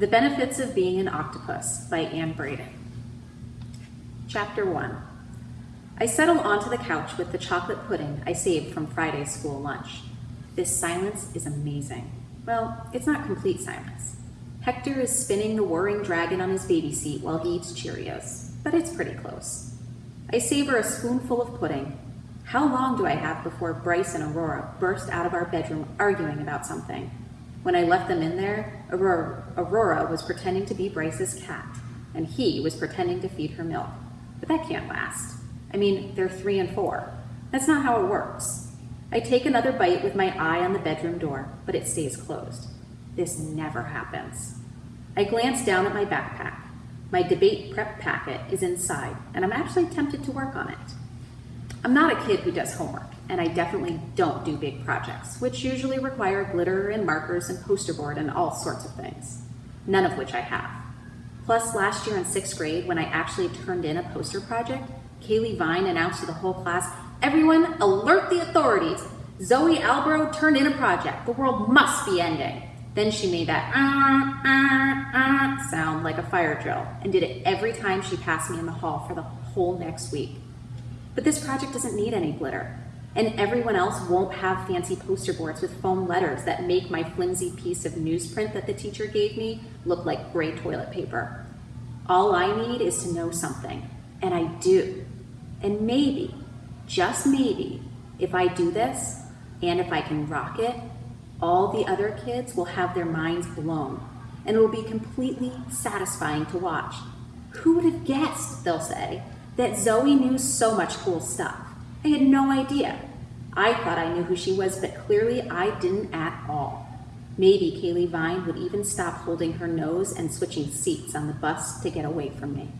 The Benefits of Being an Octopus by Ann Braden. Chapter 1 I settle onto the couch with the chocolate pudding I saved from Friday's school lunch. This silence is amazing. Well, it's not complete silence. Hector is spinning the whirring dragon on his baby seat while he eats Cheerios, but it's pretty close. I savor a spoonful of pudding. How long do I have before Bryce and Aurora burst out of our bedroom arguing about something? When I left them in there, Aurora, was pretending to be Bryce's cat, and he was pretending to feed her milk. But that can't last. I mean, they're three and four. That's not how it works. I take another bite with my eye on the bedroom door, but it stays closed. This never happens. I glance down at my backpack. My debate prep packet is inside, and I'm actually tempted to work on it. I'm not a kid who does homework, and I definitely don't do big projects, which usually require glitter and markers and poster board and all sorts of things, none of which I have. Plus, last year in sixth grade, when I actually turned in a poster project, Kaylee Vine announced to the whole class, everyone alert the authorities. Zoey Albro turned in a project. The world must be ending. Then she made that ah, ah, ah sound like a fire drill and did it every time she passed me in the hall for the whole next week. But this project doesn't need any glitter. And everyone else won't have fancy poster boards with foam letters that make my flimsy piece of newsprint that the teacher gave me look like gray toilet paper. All I need is to know something, and I do. And maybe, just maybe, if I do this, and if I can rock it, all the other kids will have their minds blown, and it will be completely satisfying to watch. Who would have guessed, they'll say, that Zoey knew so much cool stuff? I had no idea. I thought I knew who she was, but clearly I didn't at all. Maybe Kaylee Vine would even stop holding her nose and switching seats on the bus to get away from me.